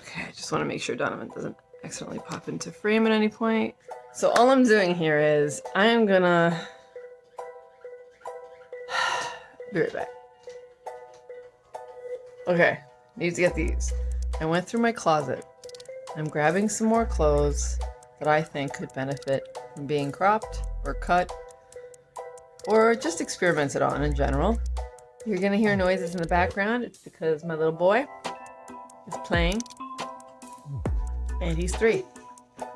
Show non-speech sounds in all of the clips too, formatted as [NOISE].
Okay, I just want to make sure Donovan doesn't accidentally pop into frame at any point. So all I'm doing here is I am gonna [SIGHS] be right back. Okay, need to get these. I went through my closet. I'm grabbing some more clothes that I think could benefit from being cropped or cut or just experimented on in general. You're gonna hear noises in the background. It's because my little boy is playing and he's three.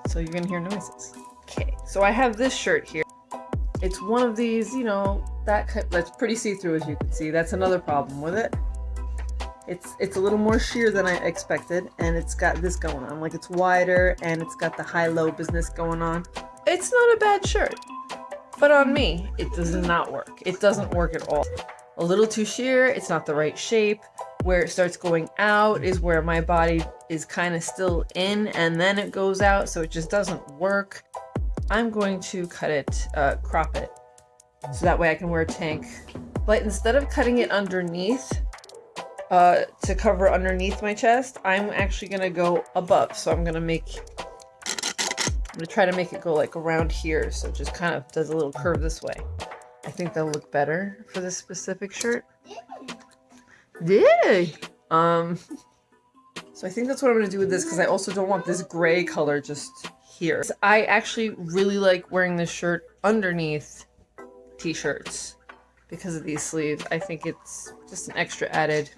So you're gonna hear noises. Okay, so I have this shirt here. It's one of these, you know, that that's pretty see-through as you can see. That's another problem with it. It's it's a little more sheer than I expected, and it's got this going on. Like it's wider, and it's got the high-low business going on. It's not a bad shirt, but on me, it does not work. It doesn't work at all. A little too sheer, it's not the right shape. Where it starts going out is where my body is kind of still in, and then it goes out, so it just doesn't work. I'm going to cut it, uh, crop it, so that way I can wear a tank. But instead of cutting it underneath, uh, to cover underneath my chest, I'm actually going to go above. So I'm going to make, I'm going to try to make it go like around here. So it just kind of does a little curve this way. I think that'll look better for this specific shirt. Yeah. Um, so I think that's what I'm going to do with this because I also don't want this gray color just here. I actually really like wearing this shirt underneath t-shirts because of these sleeves. I think it's just an extra added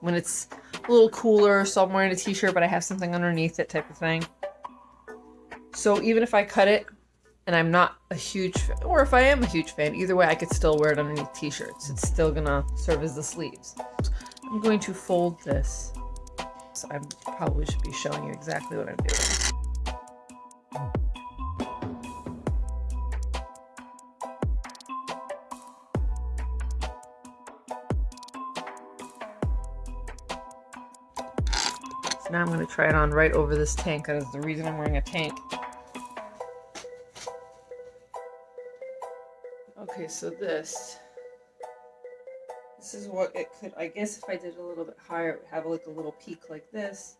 when it's a little cooler, so I'm wearing a t-shirt but I have something underneath it type of thing. So even if I cut it and I'm not a huge fan, or if I am a huge fan, either way I could still wear it underneath t-shirts. It's still gonna serve as the sleeves. I'm going to fold this. So I probably should be showing you exactly what I'm doing. So now I'm going to try it on right over this tank. That is the reason I'm wearing a tank. Okay, so this, this is what it could, I guess if I did a little bit higher, it would have like a little peak like this.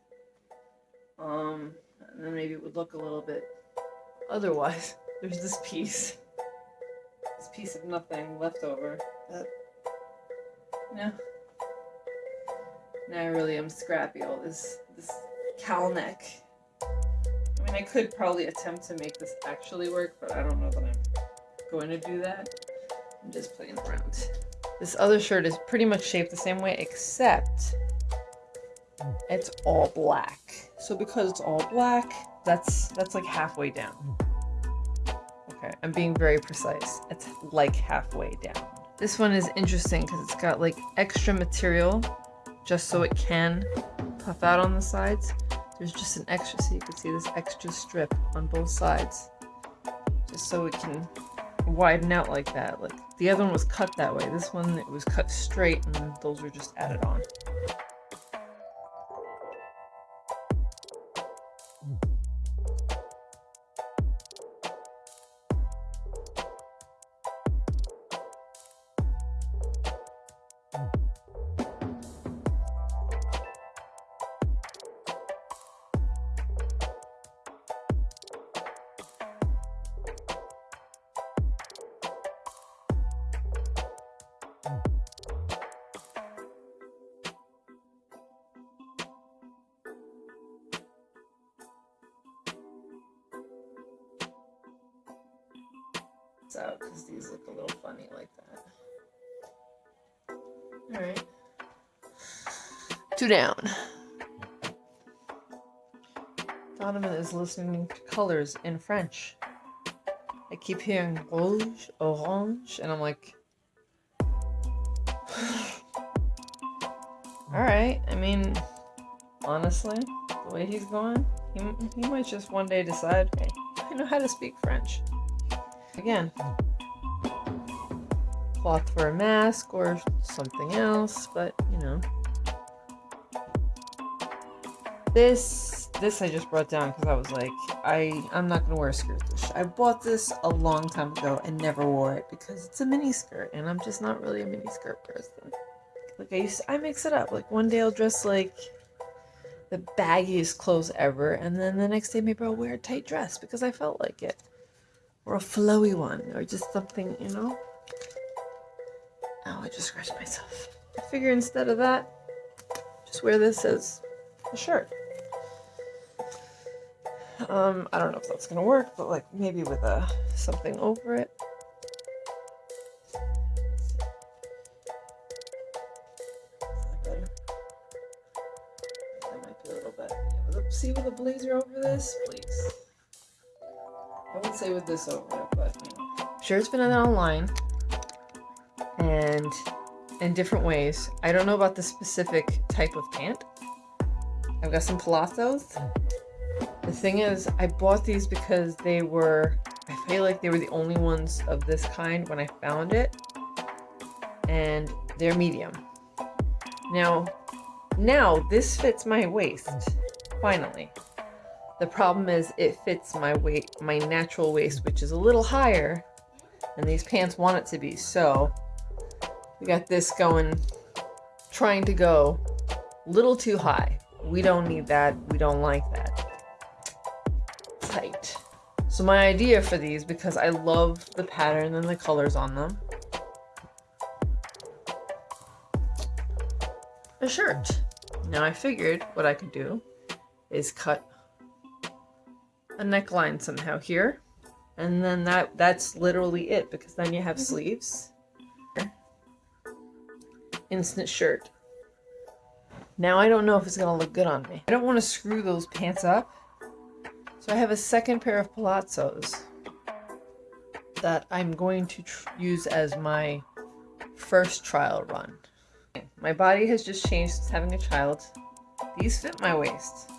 Um, and then maybe it would look a little bit otherwise. [LAUGHS] There's this piece, this piece of nothing left over. That, yeah. Now I really am scrappy. All this this cowl neck. I mean, I could probably attempt to make this actually work, but I don't know that I'm going to do that. I'm just playing around. This other shirt is pretty much shaped the same way, except it's all black. So because it's all black, that's that's like halfway down. Okay, I'm being very precise. It's like halfway down. This one is interesting because it's got like extra material just so it can puff out on the sides. There's just an extra, so you can see this extra strip on both sides. Just so it can widen out like that. Like the other one was cut that way. This one, it was cut straight and those were just added on. Out because these look a little funny like that. Alright. Two down. Donovan is listening to colors in French. I keep hearing rouge, orange, and I'm like, [SIGHS] alright, I mean, honestly, the way he's going, he, he might just one day decide, hey, I know how to speak French. Again, cloth for a mask or something else, but you know. This, this I just brought down because I was like, I, I'm not gonna wear a skirt. This I bought this a long time ago and never wore it because it's a mini skirt and I'm just not really a mini skirt person. Like I used, to, I mix it up. Like one day I'll dress like the baggiest clothes ever, and then the next day maybe I'll wear a tight dress because I felt like it, or a flowy one, or just something, you know. Oh, I just scratched myself. I figure instead of that, just wear this as a shirt. Um, I don't know if that's gonna work, but like maybe with a something over it. This over but. Sure, it's been online and in different ways. I don't know about the specific type of pant. I've got some palazzos. The thing is, I bought these because they were, I feel like they were the only ones of this kind when I found it. And they're medium. Now, now this fits my waist, finally. The problem is it fits my weight, my natural waist, which is a little higher and these pants want it to be. So we got this going, trying to go a little too high. We don't need that. We don't like that. Tight. So my idea for these, because I love the pattern and the colors on them, a shirt. Now I figured what I could do is cut a neckline somehow here. And then that that's literally it because then you have sleeves instant shirt. Now I don't know if it's going to look good on me. I don't want to screw those pants up. So I have a second pair of palazzos that I'm going to use as my first trial run. My body has just changed since having a child. These fit my waist.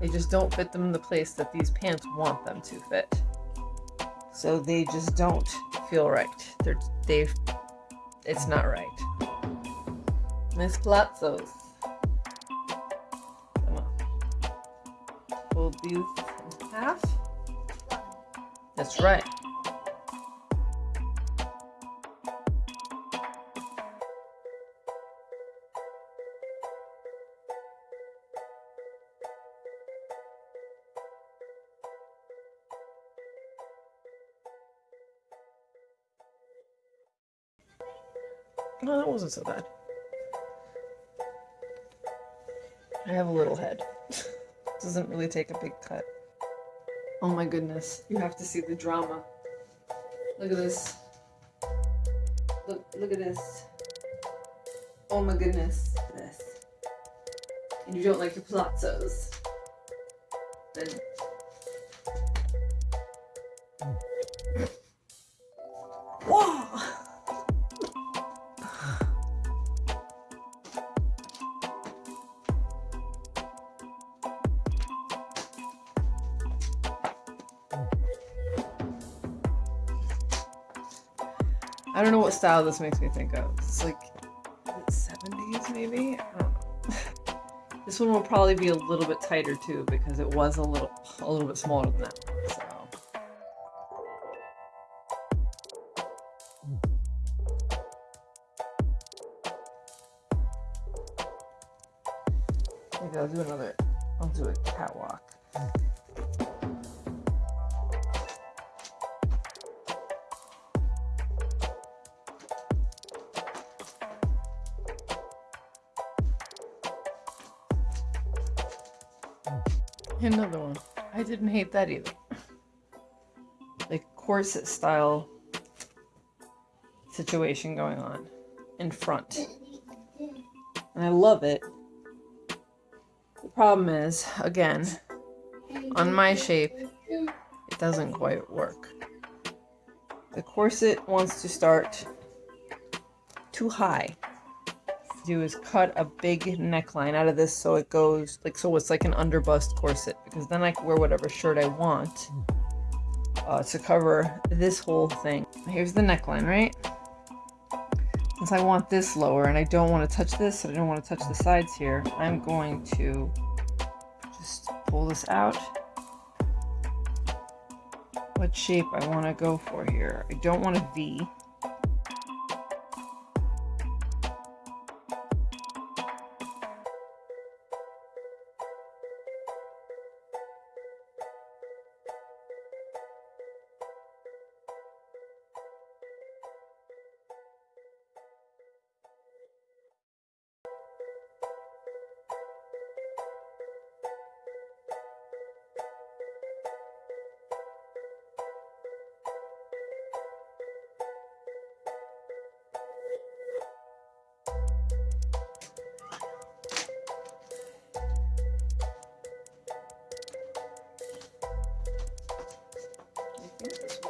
They just don't fit them in the place that these pants want them to fit. So they just don't feel right. They're, they it's not right. Miss Palazzos. Come on. Fold these in half. That's right. No, that wasn't so bad. I have a little head. [LAUGHS] Doesn't really take a big cut. Oh my goodness, you have to see the drama. Look at this. Look, look at this. Oh my goodness, this. And you don't like your palazzos. Then I don't know what style this makes me think of. It's like 70s maybe? I don't know. [LAUGHS] this one will probably be a little bit tighter too because it was a little a little bit smaller than that. So maybe I'll do another I'll do a catwalk. Another one. I didn't hate that either. Like corset style situation going on in front. And I love it. The problem is, again, on my shape, it doesn't quite work. The corset wants to start too high do is cut a big neckline out of this so it goes like so it's like an underbust corset because then I can wear whatever shirt I want uh, to cover this whole thing. Here's the neckline, right? Since I want this lower and I don't want to touch this, I don't want to touch the sides here, I'm going to just pull this out. What shape I want to go for here. I don't want a V.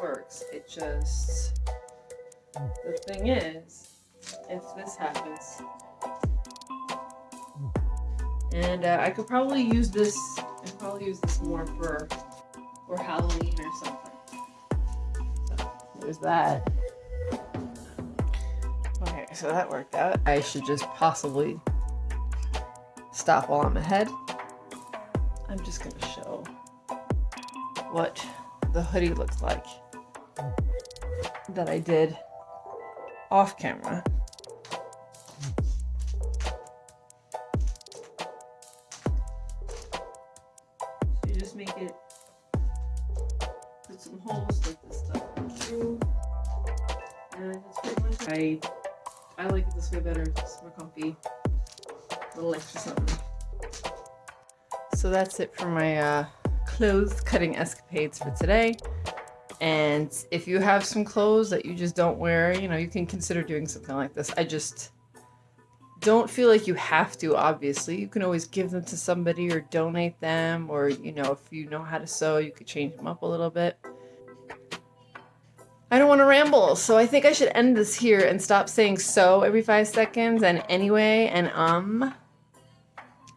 happens. It just the thing is, if this happens, and uh, I could probably use this. I could probably use this more for for Halloween or something. So there's that. Okay, so that worked out. I should just possibly stop while I'm ahead. I'm just gonna show what the hoodie looks like that I did off camera. So you just make it, put some holes, like this stuff through, and that's pretty much it. I, I like it this way better, it's more comfy, a little extra something. So that's it for my uh, clothes cutting escapades for today. And if you have some clothes that you just don't wear, you know, you can consider doing something like this. I just don't feel like you have to, obviously. You can always give them to somebody or donate them, or, you know, if you know how to sew, you could change them up a little bit. I don't want to ramble, so I think I should end this here and stop saying so every five seconds and anyway and um.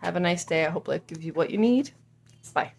Have a nice day. I hope life gives you what you need. Bye.